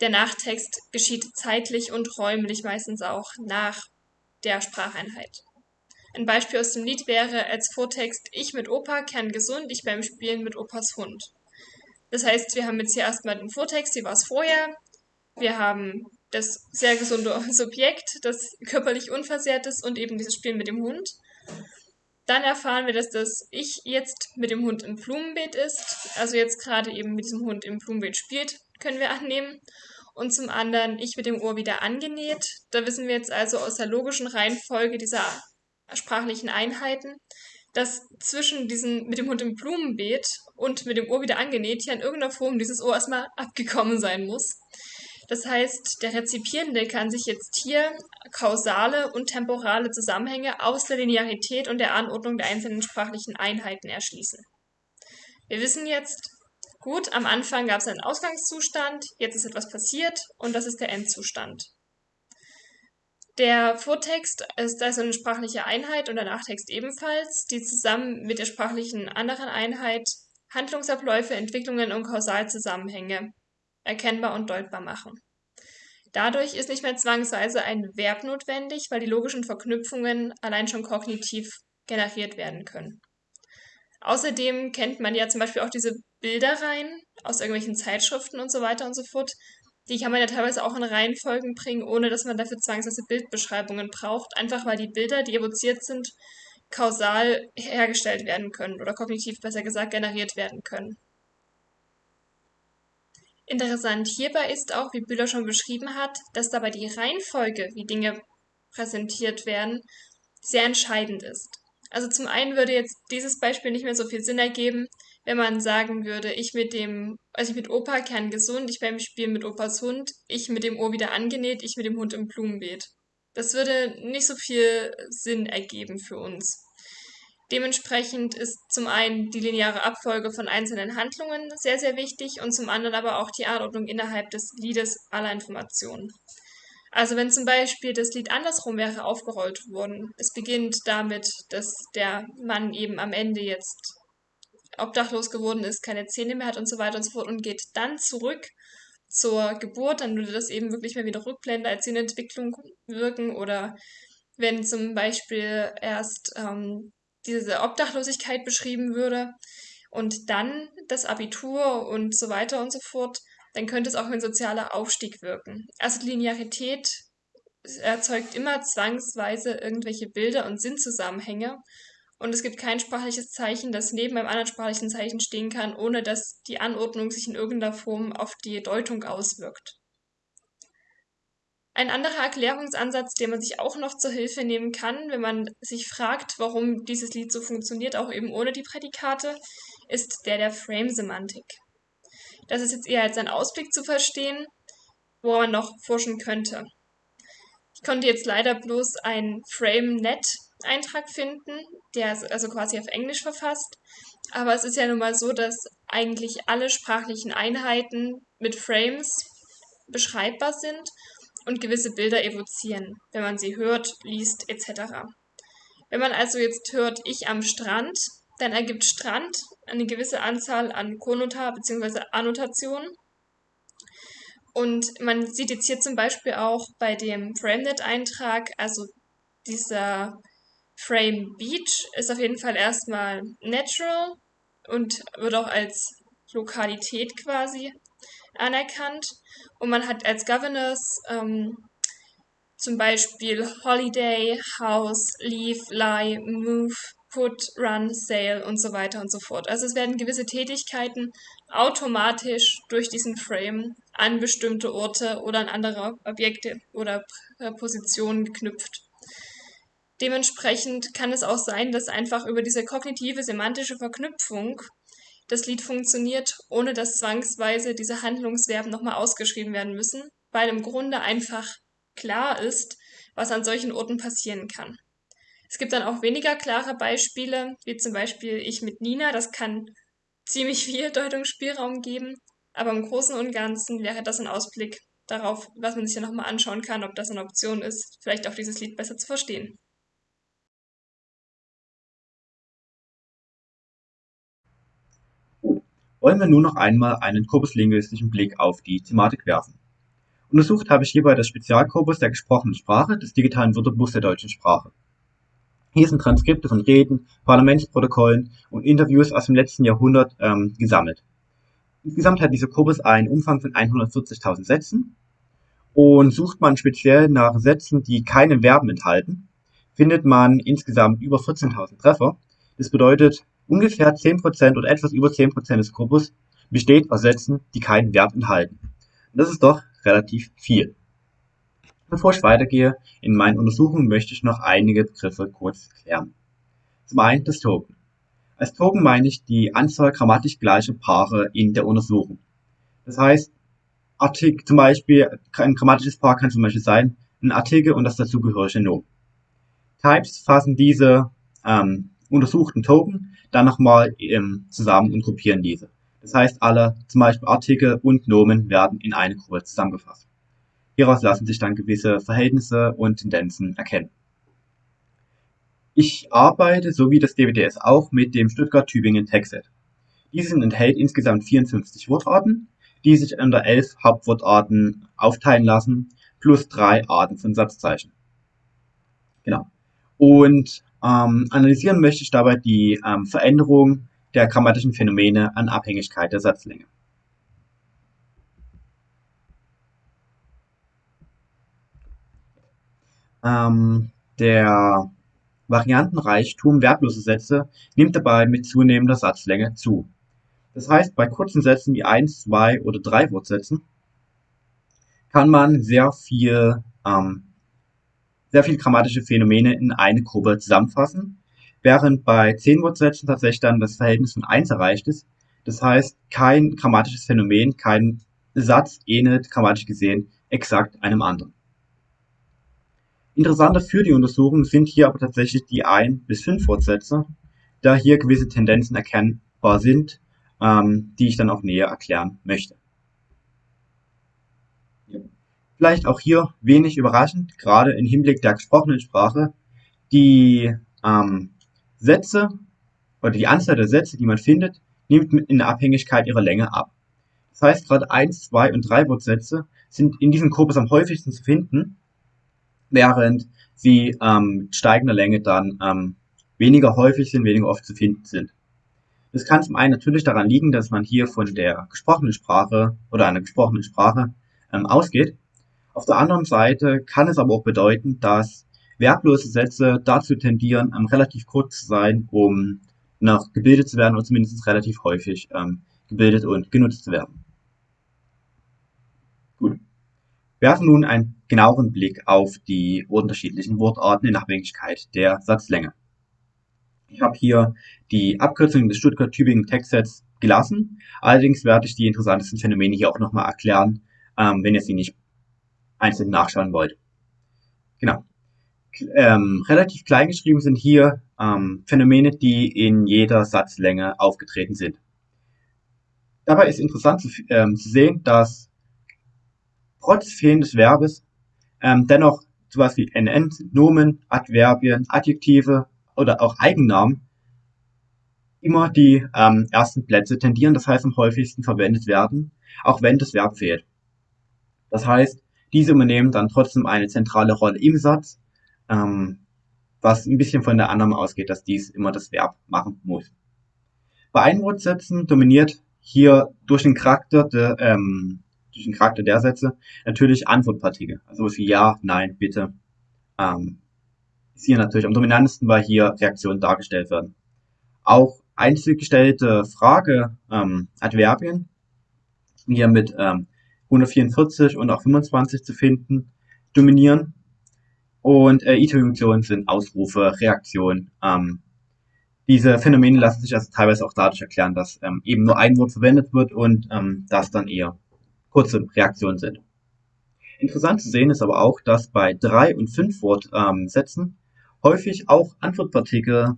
Der Nachtext geschieht zeitlich und räumlich meistens auch nach der Spracheinheit. Ein Beispiel aus dem Lied wäre als Vortext Ich mit Opa kerngesund, ich beim Spielen mit Opas Hund. Das heißt, wir haben jetzt hier erstmal den Vortext, wie war es vorher. Wir haben das sehr gesunde Subjekt, das körperlich unversehrt ist und eben dieses Spiel mit dem Hund. Dann erfahren wir, dass das Ich jetzt mit dem Hund im Blumenbeet ist, also jetzt gerade eben mit diesem Hund im Blumenbeet spielt, können wir annehmen. Und zum anderen Ich mit dem Ohr wieder angenäht. Da wissen wir jetzt also aus der logischen Reihenfolge dieser sprachlichen Einheiten, dass zwischen diesem mit dem Hund im Blumenbeet und mit dem Ohr wieder angenäht ja in irgendeiner Form dieses Ohr erstmal abgekommen sein muss. Das heißt, der Rezipierende kann sich jetzt hier kausale und temporale Zusammenhänge aus der Linearität und der Anordnung der einzelnen sprachlichen Einheiten erschließen. Wir wissen jetzt, gut, am Anfang gab es einen Ausgangszustand, jetzt ist etwas passiert und das ist der Endzustand. Der Vortext ist also eine sprachliche Einheit und der Nachtext ebenfalls, die zusammen mit der sprachlichen anderen Einheit Handlungsabläufe, Entwicklungen und Kausalzusammenhänge erkennbar und deutbar machen. Dadurch ist nicht mehr zwangsweise ein Verb notwendig, weil die logischen Verknüpfungen allein schon kognitiv generiert werden können. Außerdem kennt man ja zum Beispiel auch diese Bilderreihen aus irgendwelchen Zeitschriften und so weiter und so fort. Die kann man ja teilweise auch in Reihenfolgen bringen, ohne dass man dafür zwangsweise Bildbeschreibungen braucht, einfach weil die Bilder, die evoziert sind, kausal hergestellt werden können oder kognitiv besser gesagt generiert werden können. Interessant hierbei ist auch, wie Bühler schon beschrieben hat, dass dabei die Reihenfolge, wie Dinge präsentiert werden, sehr entscheidend ist. Also zum einen würde jetzt dieses Beispiel nicht mehr so viel Sinn ergeben, wenn man sagen würde, ich mit dem, also ich mit Opa kern gesund, ich beim Spielen mit Opas Hund, ich mit dem Ohr wieder angenäht, ich mit dem Hund im Blumenbeet. Das würde nicht so viel Sinn ergeben für uns. Dementsprechend ist zum einen die lineare Abfolge von einzelnen Handlungen sehr, sehr wichtig und zum anderen aber auch die Anordnung innerhalb des Liedes aller Informationen. Also wenn zum Beispiel das Lied andersrum wäre aufgerollt worden, es beginnt damit, dass der Mann eben am Ende jetzt obdachlos geworden ist, keine Zähne mehr hat und so weiter und so fort und geht dann zurück zur Geburt, dann würde das eben wirklich mehr wieder Rückblende als Entwicklung wirken oder wenn zum Beispiel erst ähm, diese Obdachlosigkeit beschrieben würde und dann das Abitur und so weiter und so fort, dann könnte es auch ein sozialer Aufstieg wirken. Also Linearität erzeugt immer zwangsweise irgendwelche Bilder und Sinnzusammenhänge und es gibt kein sprachliches Zeichen, das neben einem anderen sprachlichen Zeichen stehen kann, ohne dass die Anordnung sich in irgendeiner Form auf die Deutung auswirkt. Ein anderer Erklärungsansatz, den man sich auch noch zur Hilfe nehmen kann, wenn man sich fragt, warum dieses Lied so funktioniert, auch eben ohne die Prädikate, ist der der Frame-Semantik. Das ist jetzt eher als ein Ausblick zu verstehen, wo man noch forschen könnte. Ich konnte jetzt leider bloß ein Frame-Net Eintrag finden, der ist also quasi auf Englisch verfasst. Aber es ist ja nun mal so, dass eigentlich alle sprachlichen Einheiten mit Frames beschreibbar sind und gewisse Bilder evozieren, wenn man sie hört, liest etc. Wenn man also jetzt hört ich am Strand, dann ergibt Strand eine gewisse Anzahl an Konnota bzw. Annotationen. Und man sieht jetzt hier zum Beispiel auch bei dem FrameNet-Eintrag, also dieser Frame Beach ist auf jeden Fall erstmal natural und wird auch als Lokalität quasi anerkannt. Und man hat als Governors ähm, zum Beispiel Holiday, House, Leave, Lie, Move, Put, Run, Sail und so weiter und so fort. Also es werden gewisse Tätigkeiten automatisch durch diesen Frame an bestimmte Orte oder an andere Objekte oder Positionen geknüpft. Dementsprechend kann es auch sein, dass einfach über diese kognitive semantische Verknüpfung das Lied funktioniert, ohne dass zwangsweise diese Handlungsverben nochmal ausgeschrieben werden müssen, weil im Grunde einfach klar ist, was an solchen Orten passieren kann. Es gibt dann auch weniger klare Beispiele, wie zum Beispiel ich mit Nina, das kann ziemlich viel Deutungsspielraum geben, aber im Großen und Ganzen wäre das ein Ausblick darauf, was man sich ja nochmal anschauen kann, ob das eine Option ist, vielleicht auch dieses Lied besser zu verstehen. Wollen wir nun noch einmal einen korpuslinguistischen Blick auf die Thematik werfen. Untersucht habe ich hierbei das Spezialkorpus der gesprochenen Sprache des digitalen Wörterbuchs der deutschen Sprache. Hier sind Transkripte von Reden, Parlamentsprotokollen und Interviews aus dem letzten Jahrhundert ähm, gesammelt. Insgesamt hat dieser Korpus einen Umfang von 140.000 Sätzen und sucht man speziell nach Sätzen, die keine Verben enthalten, findet man insgesamt über 14.000 Treffer. Das bedeutet, Ungefähr 10% oder etwas über 10% des Korpus besteht aus Sätzen, die kein Verb enthalten. Und das ist doch relativ viel. Bevor ich weitergehe in meinen Untersuchungen, möchte ich noch einige Begriffe kurz klären. Zum einen das Token. Als Token meine ich die Anzahl grammatisch gleicher Paare in der Untersuchung. Das heißt, Artikel, zum Beispiel, ein grammatisches Paar kann zum Beispiel sein, ein Artikel und das dazugehörige Nomen. Types fassen diese ähm, untersuchten Token dann nochmal ähm, zusammen und gruppieren diese. Das heißt, alle zum Beispiel Artikel und Nomen werden in eine Gruppe zusammengefasst. Hieraus lassen sich dann gewisse Verhältnisse und Tendenzen erkennen. Ich arbeite, so wie das DWDS auch, mit dem Stuttgart-Tübingen Textset. Dieses enthält insgesamt 54 Wortarten, die sich unter elf Hauptwortarten aufteilen lassen, plus drei Arten von Satzzeichen. Genau. Und ähm, analysieren möchte ich dabei die ähm, Veränderung der grammatischen Phänomene an Abhängigkeit der Satzlänge. Ähm, der Variantenreichtum verbloser Sätze nimmt dabei mit zunehmender Satzlänge zu. Das heißt, bei kurzen Sätzen wie 1, 2 oder 3 Wortsätzen kann man sehr viel ähm, sehr viele grammatische Phänomene in eine Gruppe zusammenfassen, während bei zehn Wortsätzen tatsächlich dann das Verhältnis von eins erreicht ist. Das heißt, kein grammatisches Phänomen, kein Satz ähnelt grammatisch gesehen exakt einem anderen. Interessanter für die Untersuchung sind hier aber tatsächlich die ein bis fünf Wortsätze, da hier gewisse Tendenzen erkennbar sind, ähm, die ich dann auch näher erklären möchte. Vielleicht auch hier wenig überraschend, gerade im Hinblick der gesprochenen Sprache, die ähm, Sätze oder die Anzahl der Sätze, die man findet, nimmt in der Abhängigkeit ihrer Länge ab. Das heißt, gerade 1, 2 und 3 Wortsätze sind in diesem Korpus am häufigsten zu finden, während sie ähm, mit steigender Länge dann ähm, weniger häufig sind, weniger oft zu finden sind. Das kann zum einen natürlich daran liegen, dass man hier von der gesprochenen Sprache oder einer gesprochenen Sprache ähm, ausgeht, auf der anderen Seite kann es aber auch bedeuten, dass werblose Sätze dazu tendieren, ähm, relativ kurz zu sein, um noch gebildet zu werden oder zumindest relativ häufig ähm, gebildet und genutzt zu werden. Gut. Werfen nun einen genaueren Blick auf die unterschiedlichen Wortarten in Abhängigkeit der Satzlänge. Ich habe hier die Abkürzung des Stuttgart-Tübingen Textsets gelassen. Allerdings werde ich die interessantesten Phänomene hier auch nochmal erklären, ähm, wenn ihr sie nicht einzeln nachschauen wollt. Genau. Ähm, relativ klein geschrieben sind hier ähm, Phänomene, die in jeder Satzlänge aufgetreten sind. Dabei ist interessant zu, ähm, zu sehen, dass trotz fehlendes Verbes ähm, dennoch sowas wie NN, Nomen, Adverbien, Adjektive oder auch Eigennamen immer die ähm, ersten Plätze tendieren, das heißt am häufigsten verwendet werden, auch wenn das Verb fehlt. Das heißt, diese übernehmen dann trotzdem eine zentrale Rolle im Satz, ähm, was ein bisschen von der Annahme ausgeht, dass dies immer das Verb machen muss. Bei Einwortsätzen dominiert hier durch den Charakter der, ähm, durch den Charakter der Sätze natürlich Antwortpartikel, also wie Ja, Nein, Bitte. Ähm, ist hier natürlich am dominantesten, weil hier Reaktionen dargestellt werden. Auch einzelgestellte Frage ähm, Adverbien, hier mit ähm, 144 und auch 25 zu finden, dominieren. Und äh, Interjunktionen sind Ausrufe, Reaktionen. Ähm, diese Phänomene lassen sich also teilweise auch dadurch erklären, dass ähm, eben nur ein Wort verwendet wird und ähm, das dann eher kurze Reaktionen sind. Interessant zu sehen ist aber auch, dass bei drei und fünf Wortsätzen ähm, häufig auch Antwortpartikel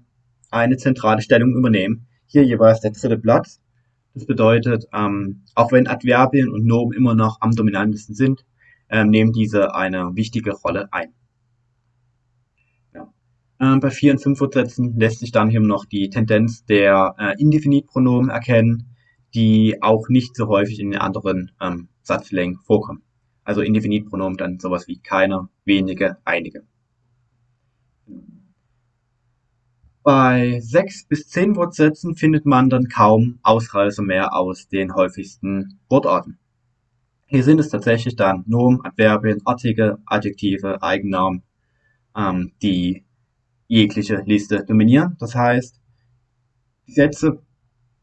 eine zentrale Stellung übernehmen. Hier jeweils der dritte Platz. Das bedeutet, ähm, auch wenn Adverbien und Nomen immer noch am dominantesten sind, ähm, nehmen diese eine wichtige Rolle ein. Ja. Ähm, bei vier und fünf Wortsätzen lässt sich dann hier noch die Tendenz der äh, Indefinitpronomen erkennen, die auch nicht so häufig in den anderen ähm, Satzlängen vorkommen. Also Indefinitpronomen dann sowas wie keine, wenige, einige. Bei sechs bis zehn Wortsätzen findet man dann kaum Ausreißer mehr aus den häufigsten Wortarten. Hier sind es tatsächlich dann Nomen, Adverbien, Artikel, Adjektive, Eigennamen, ähm, die jegliche Liste dominieren. Das heißt, die Sätze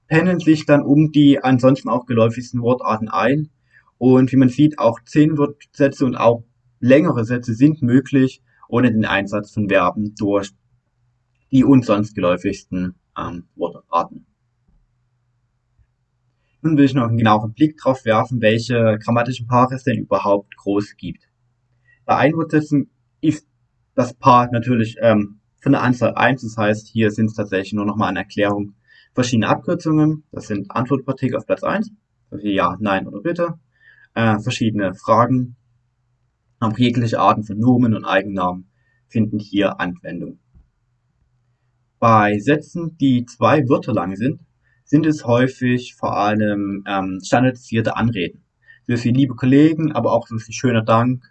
pendeln sich dann um die ansonsten auch geläufigsten Wortarten ein. Und wie man sieht, auch zehn Wortsätze und auch längere Sätze sind möglich ohne den Einsatz von Verben durch die uns sonst geläufigsten ähm, Wortarten. Nun will ich noch einen genaueren Blick drauf werfen, welche grammatischen Paare es denn überhaupt groß gibt. Bei Einwortsätzen ist das Paar natürlich ähm, von der Anzahl 1, das heißt, hier sind es tatsächlich nur nochmal eine Erklärung verschiedene Abkürzungen. Das sind Antwortpartikel auf Platz 1, also Ja, Nein oder Bitte. Äh, verschiedene Fragen, auch jegliche Arten von Nomen und Eigennamen finden hier Anwendung. Bei Sätzen, die zwei Wörter lang sind, sind es häufig vor allem ähm, standardisierte Anreden. So wie liebe Kollegen, aber auch so wie schöner Dank,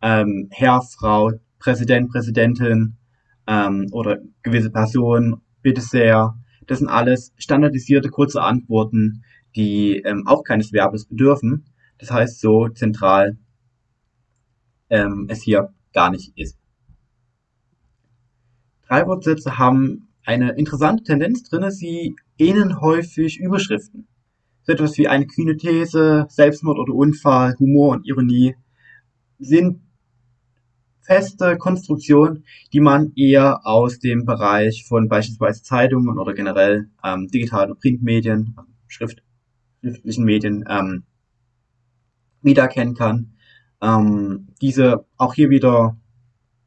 ähm, Herr, Frau, Präsident, Präsidentin ähm, oder gewisse Personen, bitte sehr. Das sind alles standardisierte kurze Antworten, die ähm, auch keines Verbes bedürfen. Das heißt, so zentral ähm, es hier gar nicht ist. Drei Wortsätze haben eine interessante Tendenz drin. Sie ähneln häufig Überschriften. So etwas wie eine kühne These, Selbstmord oder Unfall, Humor und Ironie sind feste Konstruktionen, die man eher aus dem Bereich von beispielsweise Zeitungen oder generell ähm, digitalen Printmedien, Schrift, schriftlichen Medien ähm, wiedererkennen kann. Ähm, diese auch hier wieder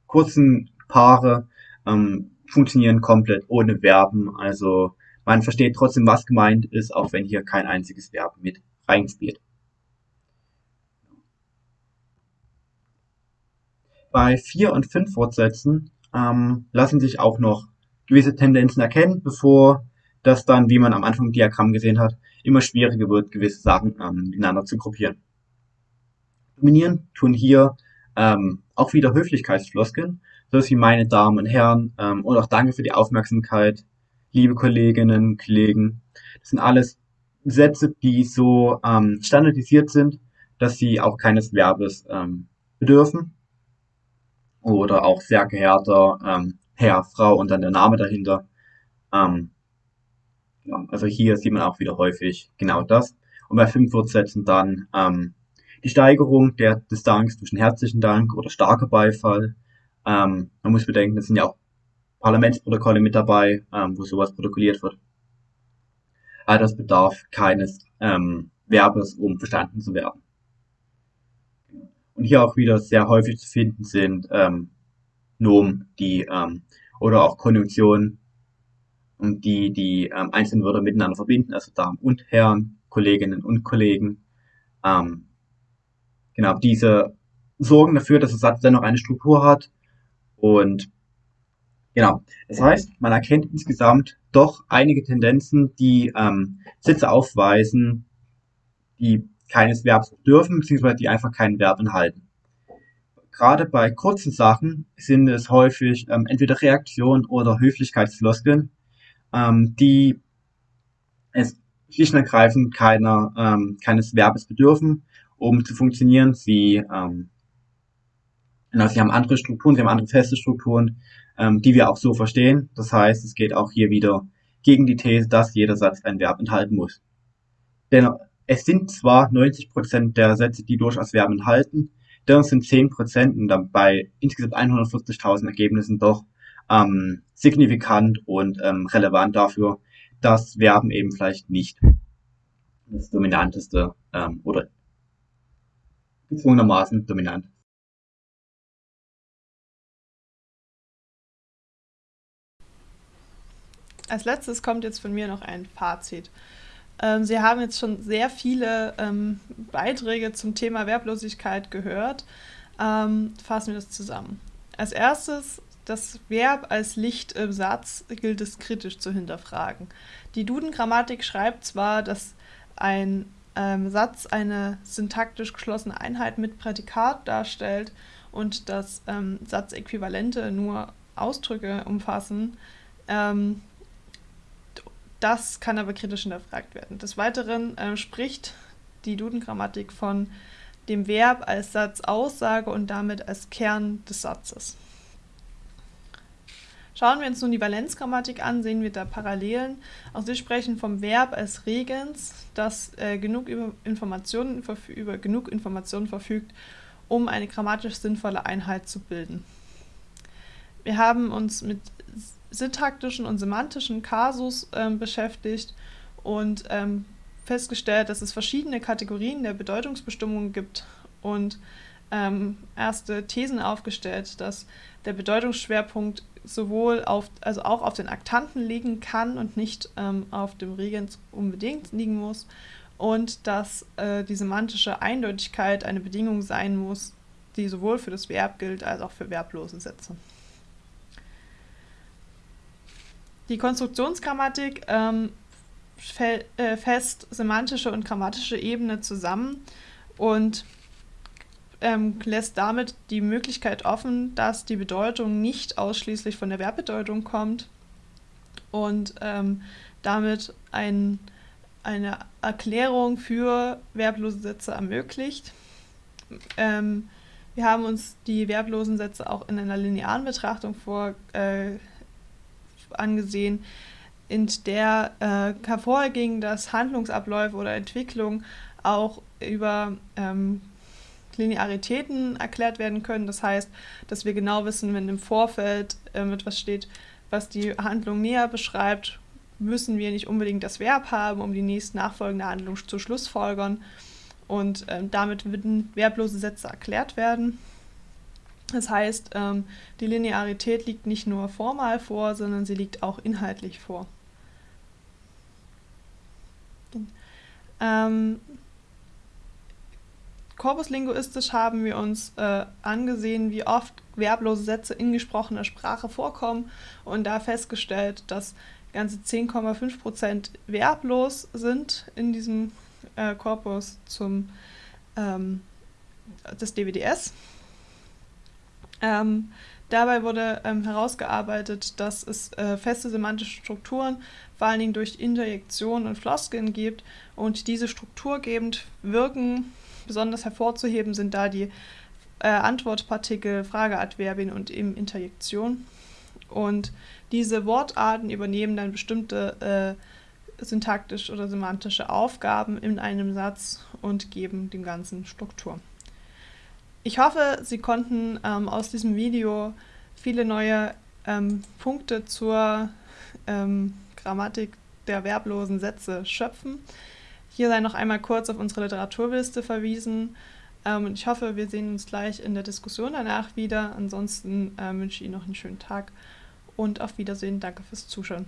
kurzen Paare ähm, funktionieren komplett ohne Verben. Also man versteht trotzdem, was gemeint ist, auch wenn hier kein einziges Verb mit reinspielt. Bei vier und fünf Wortsätzen ähm, lassen sich auch noch gewisse Tendenzen erkennen, bevor das dann, wie man am Anfang im Diagramm gesehen hat, immer schwieriger wird, gewisse Sachen ähm, miteinander zu gruppieren. Dominieren tun hier ähm, auch wieder Höflichkeitsfloskeln, so wie meine Damen und Herren ähm, und auch danke für die Aufmerksamkeit, liebe Kolleginnen, Kollegen. Das sind alles Sätze, die so ähm, standardisiert sind, dass sie auch keines Verbes ähm, bedürfen. Oder auch sehr geehrter ähm, Herr, Frau und dann der Name dahinter. Ähm, ja, also hier sieht man auch wieder häufig genau das. Und bei fünf Wortsätzen dann ähm, die Steigerung der, des Danks einen herzlichen Dank oder starker Beifall ähm, man muss bedenken, es sind ja auch Parlamentsprotokolle mit dabei, ähm, wo sowas protokolliert wird. Aber das bedarf keines ähm, Verbes, um verstanden zu werden. Und hier auch wieder sehr häufig zu finden sind ähm, Nomen, die ähm, oder auch Konjunktionen, die die ähm, einzelnen Wörter miteinander verbinden, also Damen und Herren, Kolleginnen und Kollegen. Ähm, genau, diese sorgen dafür, dass der Satz dennoch eine Struktur hat und genau. Das heißt, man erkennt insgesamt doch einige Tendenzen, die ähm, Sätze aufweisen, die keines Verbs dürfen, beziehungsweise die einfach kein Verb enthalten. Gerade bei kurzen Sachen sind es häufig ähm, entweder Reaktionen oder Höflichkeitsfloskeln, ähm, die es schlicht und ergreifend keiner, ähm, keines Verbes bedürfen, um zu funktionieren. Sie, ähm, genau, sie haben andere Strukturen, sie haben andere feste Strukturen, ähm, die wir auch so verstehen. Das heißt, es geht auch hier wieder gegen die These, dass jeder Satz ein Verb enthalten muss. Denn es sind zwar 90% der Sätze, die durchaus Verben enthalten, dennoch sind 10% und dann bei insgesamt 140.000 Ergebnissen doch ähm, signifikant und ähm, relevant dafür, dass Verben eben vielleicht nicht das dominanteste ähm, oder gezwungenermaßen dominant. Als letztes kommt jetzt von mir noch ein Fazit. Ähm, Sie haben jetzt schon sehr viele ähm, Beiträge zum Thema Verblosigkeit gehört. Ähm, fassen wir das zusammen. Als erstes, das Verb als Licht im Satz gilt es kritisch zu hinterfragen. Die Duden-Grammatik schreibt zwar, dass ein ähm, Satz eine syntaktisch geschlossene Einheit mit Prädikat darstellt und dass ähm, Satzäquivalente nur Ausdrücke umfassen. Ähm, das kann aber kritisch hinterfragt werden. Des Weiteren äh, spricht die Duden-Grammatik von dem Verb als Satzaussage und damit als Kern des Satzes. Schauen wir uns nun die Valenzgrammatik an, sehen wir da Parallelen. Auch sie sprechen vom Verb als Regens, das äh, genug über Informationen, über genug Informationen verfügt, um eine grammatisch sinnvolle Einheit zu bilden. Wir haben uns mit syntaktischen und semantischen Kasus ähm, beschäftigt und ähm, festgestellt, dass es verschiedene Kategorien der Bedeutungsbestimmung gibt und ähm, erste Thesen aufgestellt, dass der Bedeutungsschwerpunkt sowohl auf, also auch auf den Aktanten liegen kann und nicht ähm, auf dem Regens unbedingt liegen muss und dass äh, die semantische Eindeutigkeit eine Bedingung sein muss, die sowohl für das Verb gilt als auch für verblose Sätze. Die Konstruktionsgrammatik ähm, äh, fest semantische und grammatische Ebene zusammen und ähm, lässt damit die Möglichkeit offen, dass die Bedeutung nicht ausschließlich von der Verbbedeutung kommt und ähm, damit ein, eine Erklärung für verblose Sätze ermöglicht. Ähm, wir haben uns die verblosen Sätze auch in einer linearen Betrachtung vor, äh, angesehen, in der äh, hervorging, dass Handlungsabläufe oder Entwicklung auch über ähm, Linearitäten erklärt werden können. Das heißt, dass wir genau wissen, wenn im Vorfeld ähm, etwas steht, was die Handlung näher beschreibt, müssen wir nicht unbedingt das Verb haben, um die nächst nachfolgende Handlung zu schlussfolgern. Und ähm, damit würden verblose Sätze erklärt werden. Das heißt, ähm, die Linearität liegt nicht nur formal vor, sondern sie liegt auch inhaltlich vor. Ähm, korpuslinguistisch haben wir uns äh, angesehen, wie oft verblose Sätze in gesprochener Sprache vorkommen und da festgestellt, dass ganze 10,5% verblos sind in diesem äh, Korpus zum, ähm, des DWDS. Ähm, dabei wurde ähm, herausgearbeitet, dass es äh, feste semantische Strukturen vor allen Dingen durch Interjektionen und Floskeln gibt und diese strukturgebend wirken. Besonders hervorzuheben sind da die äh, Antwortpartikel, Frageadverbien und eben Interjektion. Und diese Wortarten übernehmen dann bestimmte äh, syntaktische oder semantische Aufgaben in einem Satz und geben dem Ganzen Struktur. Ich hoffe, Sie konnten ähm, aus diesem Video viele neue ähm, Punkte zur ähm, Grammatik der verblosen Sätze schöpfen. Hier sei noch einmal kurz auf unsere Literaturliste verwiesen. Ähm, ich hoffe, wir sehen uns gleich in der Diskussion danach wieder. Ansonsten äh, wünsche ich Ihnen noch einen schönen Tag und auf Wiedersehen. Danke fürs Zuschauen.